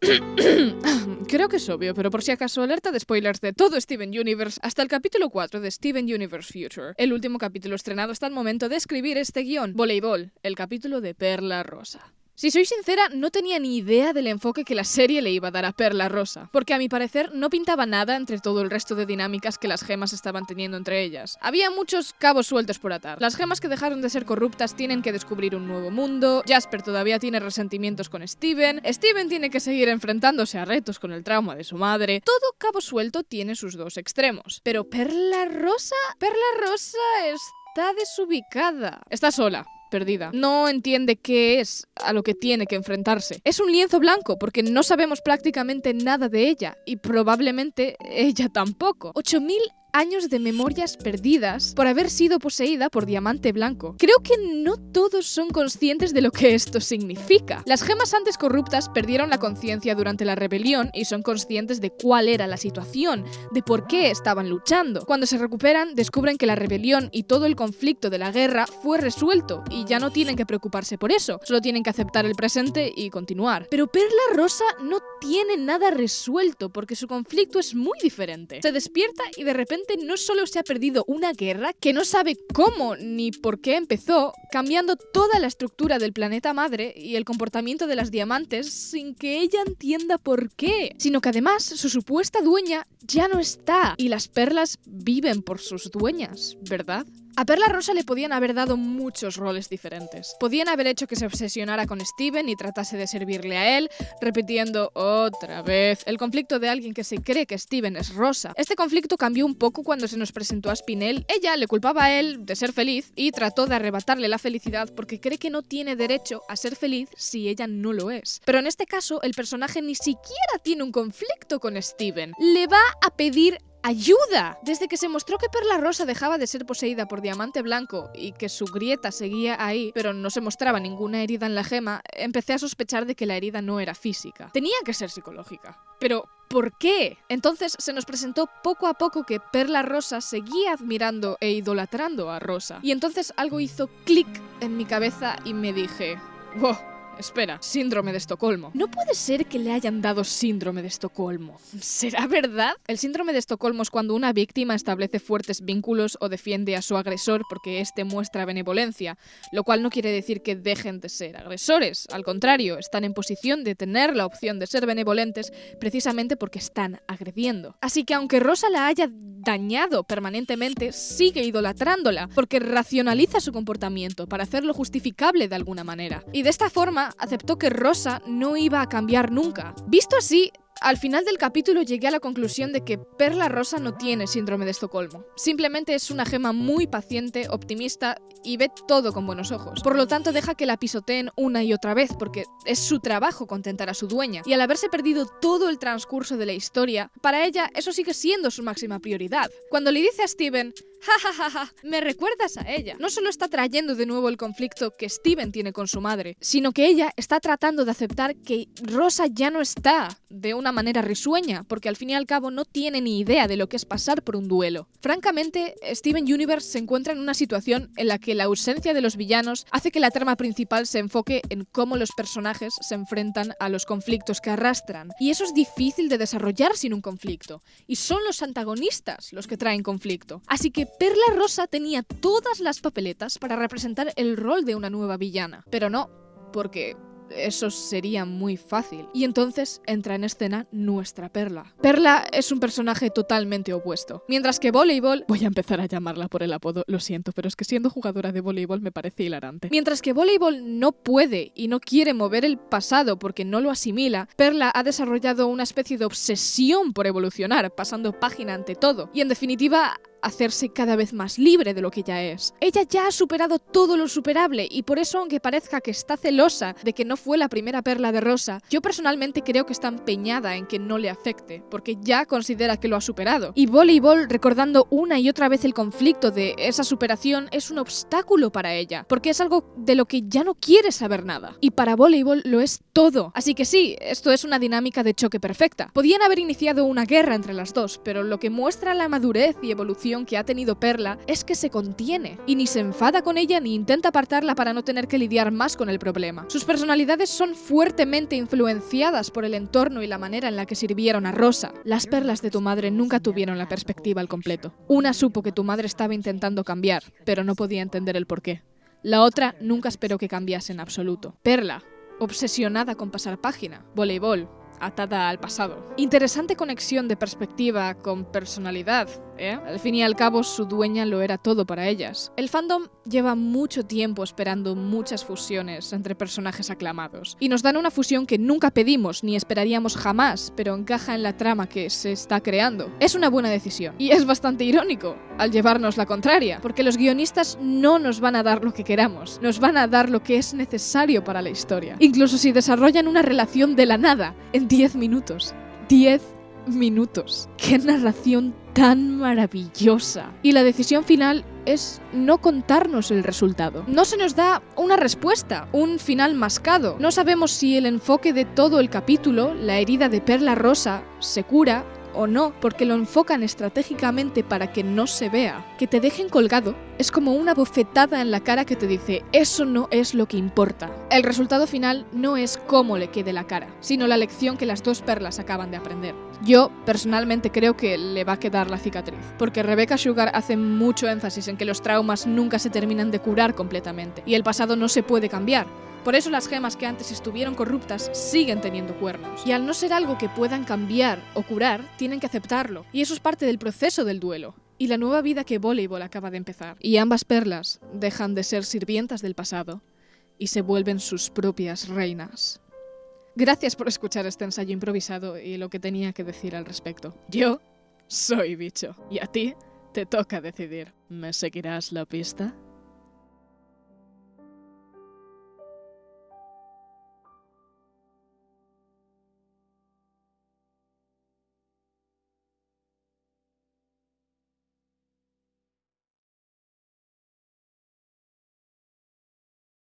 Creo que es obvio, pero por si acaso alerta de spoilers de todo Steven Universe hasta el capítulo 4 de Steven Universe Future, el último capítulo estrenado hasta el momento de escribir este guion, Voleibol, el capítulo de Perla Rosa. Si soy sincera, no tenía ni idea del enfoque que la serie le iba a dar a Perla Rosa, porque a mi parecer no pintaba nada entre todo el resto de dinámicas que las gemas estaban teniendo entre ellas. Había muchos cabos sueltos por atar. Las gemas que dejaron de ser corruptas tienen que descubrir un nuevo mundo, Jasper todavía tiene resentimientos con Steven, Steven tiene que seguir enfrentándose a retos con el trauma de su madre. Todo cabo suelto tiene sus dos extremos. Pero Perla Rosa... Perla Rosa está desubicada. Está sola perdida. No entiende qué es a lo que tiene que enfrentarse. Es un lienzo blanco porque no sabemos prácticamente nada de ella y probablemente ella tampoco. 8000 años de memorias perdidas por haber sido poseída por diamante blanco. Creo que no todos son conscientes de lo que esto significa. Las gemas antes corruptas perdieron la conciencia durante la rebelión y son conscientes de cuál era la situación, de por qué estaban luchando. Cuando se recuperan, descubren que la rebelión y todo el conflicto de la guerra fue resuelto y ya no tienen que preocuparse por eso, solo tienen que aceptar el presente y continuar. Pero Perla Rosa no tiene nada resuelto porque su conflicto es muy diferente. Se despierta y de repente no solo se ha perdido una guerra que no sabe cómo ni por qué empezó, cambiando toda la estructura del planeta madre y el comportamiento de las diamantes sin que ella entienda por qué, sino que además su supuesta dueña ya no está y las perlas viven por sus dueñas, ¿verdad? A Perla Rosa le podían haber dado muchos roles diferentes. Podían haber hecho que se obsesionara con Steven y tratase de servirle a él, repitiendo otra vez el conflicto de alguien que se cree que Steven es Rosa. Este conflicto cambió un poco cuando se nos presentó a Spinel. Ella le culpaba a él de ser feliz y trató de arrebatarle la felicidad porque cree que no tiene derecho a ser feliz si ella no lo es. Pero en este caso, el personaje ni siquiera tiene un conflicto con Steven. Le va a pedir ¡Ayuda! Desde que se mostró que Perla Rosa dejaba de ser poseída por Diamante Blanco y que su grieta seguía ahí, pero no se mostraba ninguna herida en la gema, empecé a sospechar de que la herida no era física. Tenía que ser psicológica. Pero, ¿por qué? Entonces se nos presentó poco a poco que Perla Rosa seguía admirando e idolatrando a Rosa. Y entonces algo hizo clic en mi cabeza y me dije, wow, Espera, síndrome de Estocolmo. No puede ser que le hayan dado síndrome de Estocolmo. ¿Será verdad? El síndrome de Estocolmo es cuando una víctima establece fuertes vínculos o defiende a su agresor porque éste muestra benevolencia, lo cual no quiere decir que dejen de ser agresores. Al contrario, están en posición de tener la opción de ser benevolentes precisamente porque están agrediendo. Así que aunque Rosa la haya dañado permanentemente, sigue idolatrándola porque racionaliza su comportamiento para hacerlo justificable de alguna manera. Y de esta forma aceptó que Rosa no iba a cambiar nunca. Visto así, al final del capítulo llegué a la conclusión de que Perla Rosa no tiene síndrome de Estocolmo. Simplemente es una gema muy paciente, optimista y ve todo con buenos ojos. Por lo tanto, deja que la pisoteen una y otra vez porque es su trabajo contentar a su dueña. Y al haberse perdido todo el transcurso de la historia, para ella eso sigue siendo su máxima prioridad. Cuando le dice a Steven, Ja, ja, ja, me recuerdas a ella. No solo está trayendo de nuevo el conflicto que Steven tiene con su madre, sino que ella está tratando de aceptar que Rosa ya no está de una manera risueña, porque al fin y al cabo no tiene ni idea de lo que es pasar por un duelo. Francamente, Steven Universe se encuentra en una situación en la que la ausencia de los villanos hace que la trama principal se enfoque en cómo los personajes se enfrentan a los conflictos que arrastran. Y eso es difícil de desarrollar sin un conflicto. Y son los antagonistas los que traen conflicto. Así que Perla Rosa tenía todas las papeletas para representar el rol de una nueva villana. Pero no, porque eso sería muy fácil. Y entonces entra en escena nuestra Perla. Perla es un personaje totalmente opuesto. Mientras que voleibol, voy a empezar a llamarla por el apodo, lo siento, pero es que siendo jugadora de voleibol me parece hilarante. Mientras que voleibol no puede y no quiere mover el pasado porque no lo asimila, Perla ha desarrollado una especie de obsesión por evolucionar, pasando página ante todo. Y en definitiva, hacerse cada vez más libre de lo que ya es. Ella ya ha superado todo lo superable y por eso aunque parezca que está celosa de que no fue la primera perla de Rosa, yo personalmente creo que está empeñada en que no le afecte, porque ya considera que lo ha superado. Y Voleibol, recordando una y otra vez el conflicto de esa superación, es un obstáculo para ella, porque es algo de lo que ya no quiere saber nada. Y para Voleibol lo es todo. Así que sí, esto es una dinámica de choque perfecta. Podían haber iniciado una guerra entre las dos, pero lo que muestra la madurez y evolución que ha tenido Perla es que se contiene y ni se enfada con ella ni intenta apartarla para no tener que lidiar más con el problema. Sus personalidades son fuertemente influenciadas por el entorno y la manera en la que sirvieron a Rosa. Las perlas de tu madre nunca tuvieron la perspectiva al completo. Una supo que tu madre estaba intentando cambiar, pero no podía entender el porqué. La otra nunca esperó que cambiase en absoluto. Perla, obsesionada con pasar página. Voleibol, atada al pasado. Interesante conexión de perspectiva con personalidad, ¿eh? Al fin y al cabo, su dueña lo era todo para ellas. El fandom lleva mucho tiempo esperando muchas fusiones entre personajes aclamados, y nos dan una fusión que nunca pedimos ni esperaríamos jamás, pero encaja en la trama que se está creando. Es una buena decisión, y es bastante irónico al llevarnos la contraria, porque los guionistas no nos van a dar lo que queramos, nos van a dar lo que es necesario para la historia. Incluso si desarrollan una relación de la nada en 10 minutos. 10 minutos. ¡Qué narración tan maravillosa! Y la decisión final es no contarnos el resultado. No se nos da una respuesta, un final mascado. No sabemos si el enfoque de todo el capítulo, la herida de Perla Rosa, se cura o no, porque lo enfocan estratégicamente para que no se vea. Que te dejen colgado es como una bofetada en la cara que te dice, eso no es lo que importa. El resultado final no es cómo le quede la cara, sino la lección que las dos perlas acaban de aprender. Yo personalmente creo que le va a quedar la cicatriz, porque Rebecca Sugar hace mucho énfasis en que los traumas nunca se terminan de curar completamente, y el pasado no se puede cambiar. Por eso las gemas que antes estuvieron corruptas siguen teniendo cuernos. Y al no ser algo que puedan cambiar o curar, tienen que aceptarlo. Y eso es parte del proceso del duelo. Y la nueva vida que Voleibol acaba de empezar. Y ambas perlas dejan de ser sirvientas del pasado y se vuelven sus propias reinas. Gracias por escuchar este ensayo improvisado y lo que tenía que decir al respecto. Yo soy bicho. Y a ti te toca decidir. ¿Me seguirás la pista?